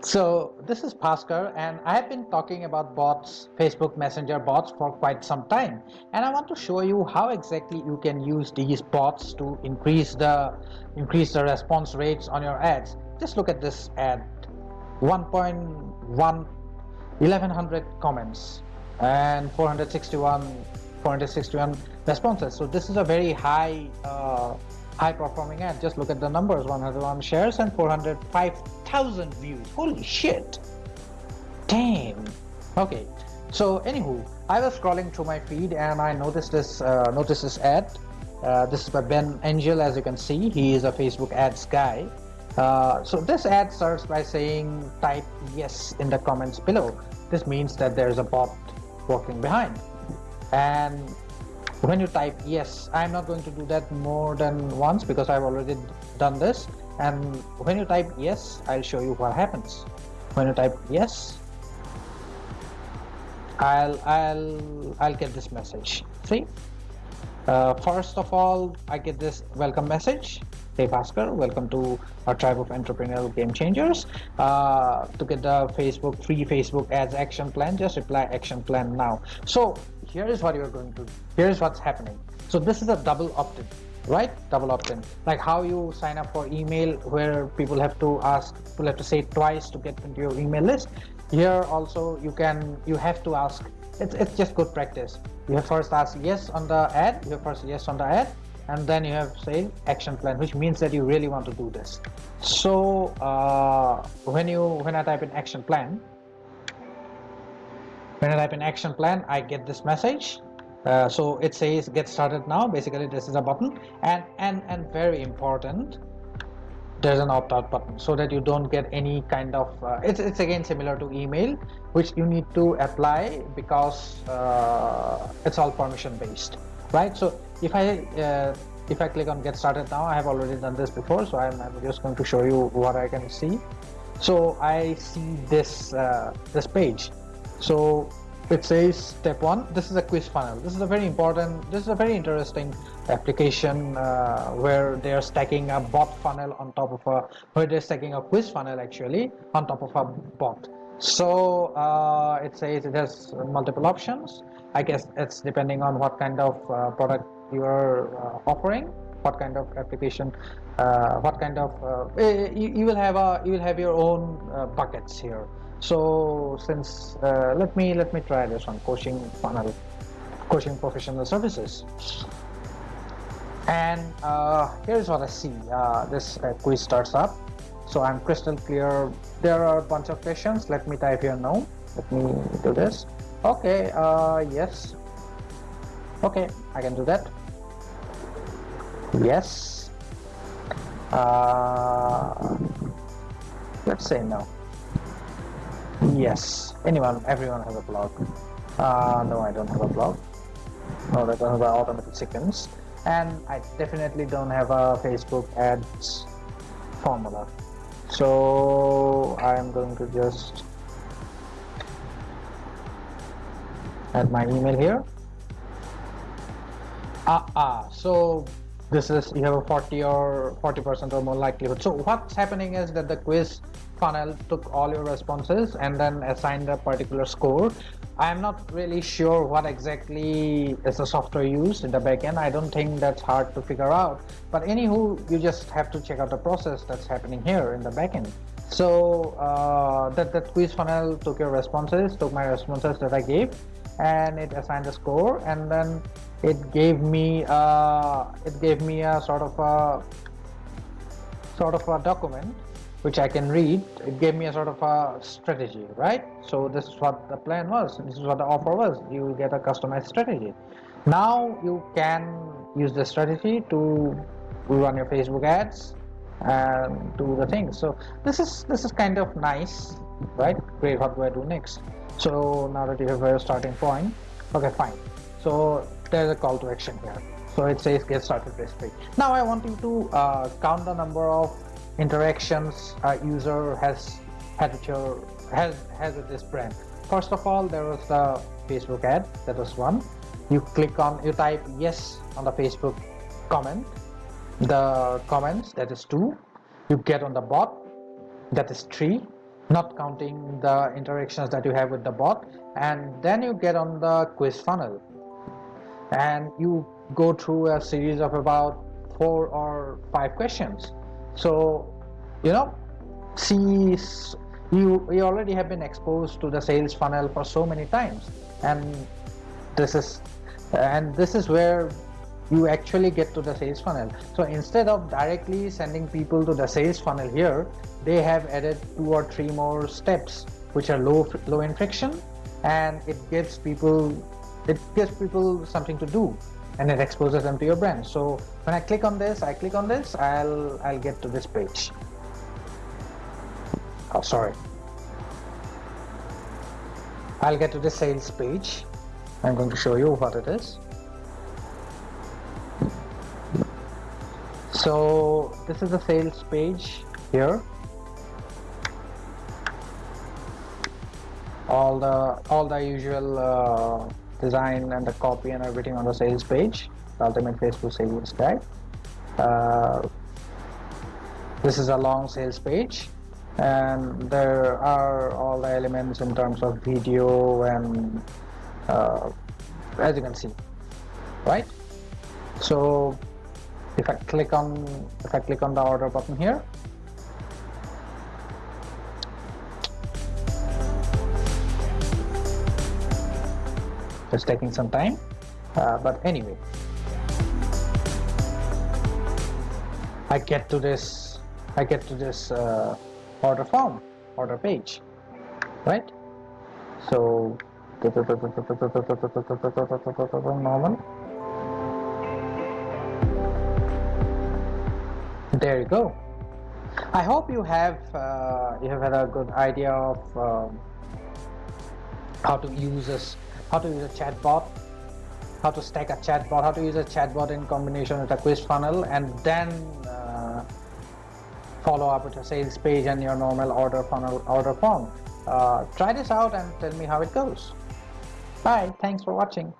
So this is Bhaskar and I have been talking about bots, Facebook Messenger bots for quite some time. And I want to show you how exactly you can use these bots to increase the increase the response rates on your ads. Just look at this ad. 1.1 1100 comments and 461 461 responses. So this is a very high uh, high performing ad. Just look at the numbers. 101 shares and 405,000 views. Holy shit. Damn. Okay. So anywho I was scrolling through my feed and I noticed this uh, noticed this ad. Uh, this is by Ben Angel as you can see. He is a Facebook ads guy. Uh, so this ad starts by saying type yes in the comments below. This means that there's a bot working behind. And when you type yes i'm not going to do that more than once because i've already done this. And when you type yes i'll show you what happens. When you type yes i'll i'll i'll get this message. See? Uh, first of all i get this welcome message. Hey Bhaskar, welcome to our tribe of entrepreneurial game changers. Uh, to get the Facebook free Facebook ads action plan, just reply action plan now. So here is what you're going to here is what's happening. So this is a double opt-in right? Double opt-in. Like how you sign up for email where people have to ask people have to say twice to get into your email list. Here also you can you have to ask. It's, it's just good practice. You have first ask yes on the ad you have first yes on the ad and then you have say action plan which means that you really want to do this. So uh, when you when i type in action plan when I type in action plan I get this message. Uh, so it says get started now. Basically this is a button. And and and very important there's an opt-out button so that you don't get any kind of uh, it's, it's again similar to email which you need to apply because uh, it's all permission based right? So if I uh, if I click on get started now I have already done this before so I'm, I'm just going to show you what I can see. So I see this uh, this page so it says step one this is a quiz funnel this is a very important this is a very interesting application uh, where they are stacking a bot funnel on top of a where they're stacking a quiz funnel actually on top of a bot. So uh, it says it has multiple options. I guess it's depending on what kind of uh, product you are uh, offering what kind of application uh, what kind of uh, eh, you, you, will have a you will have your own buckets here. So since uh, let me let me try this one coaching funnel coaching professional services. And uh, here's what I see. Uh, this uh, quiz starts up. So I'm crystal clear. There are a bunch of questions. Let me type here now. Let me do this. Okay uh, yes. Okay I can do that. Yes uh, let's say no Yes, anyone, everyone has a blog. Uh, no, I don't have a blog. No, I don't have automatic sequence. And I definitely don't have a Facebook ads formula. So I'm going to just add my email here. Ah, ah, so this is you have a 40 or 40 percent or more likelihood. So what's happening is that the quiz funnel took all your responses and then assigned a particular score. I am not really sure what exactly is the software used in the backend. I don't think that's hard to figure out. But anywho you just have to check out the process that's happening here in the backend. So uh, that that quiz funnel took your responses took my responses that i gave and it assigned a score. And then it gave me uh, it gave me a sort of a sort of a document which I can read. It gave me a sort of a strategy right? So this is what the plan was. This is what the offer was. You get a customized strategy. Now you can use the strategy to run your Facebook ads and do the things. So this is this is kind of nice right? Great what do I do next? So now that you have a starting point. Okay fine. So there's a call to action here. So it says get started this page. Now i want you to uh, count the number of interactions a user has had with your has has with this brand. First of all there was the facebook ad. That was one. You click on you type yes on the facebook comment. The comments that is two. You get on the bot. That is three. Not counting the interactions that you have with the bot. And then you get on the quiz funnel and you go through a series of about four or five questions. So you know see you you already have been exposed to the sales funnel for so many times. And this is and this is where you actually get to the sales funnel. So instead of directly sending people to the sales funnel here they have added two or three more steps which are low low in friction and it gives people it gives people something to do and it exposes them to your brand. So when I click on this I click on this I'll I'll get to this page. Oh sorry. I'll get to the sales page. I'm going to show you what it is. So this is the sales page here. All the all the usual uh, design and the copy and everything on the sales page the ultimate facebook sales guide. Uh, this is a long sales page and there are all the elements in terms of video and uh, as you can see right? So if I click on if I click on the order button here it's taking some time uh, but anyway. I get to this I get to this uh, order form order page right? So normal there you go. I hope you have uh, you have had a good idea of um, how to use this how to use a chatbot. How to stack a chatbot. How to use a chatbot in combination with a quiz funnel. And then uh, follow up with a sales page and your normal order funnel order form. Uh, try this out and tell me how it goes. Bye. Thanks for watching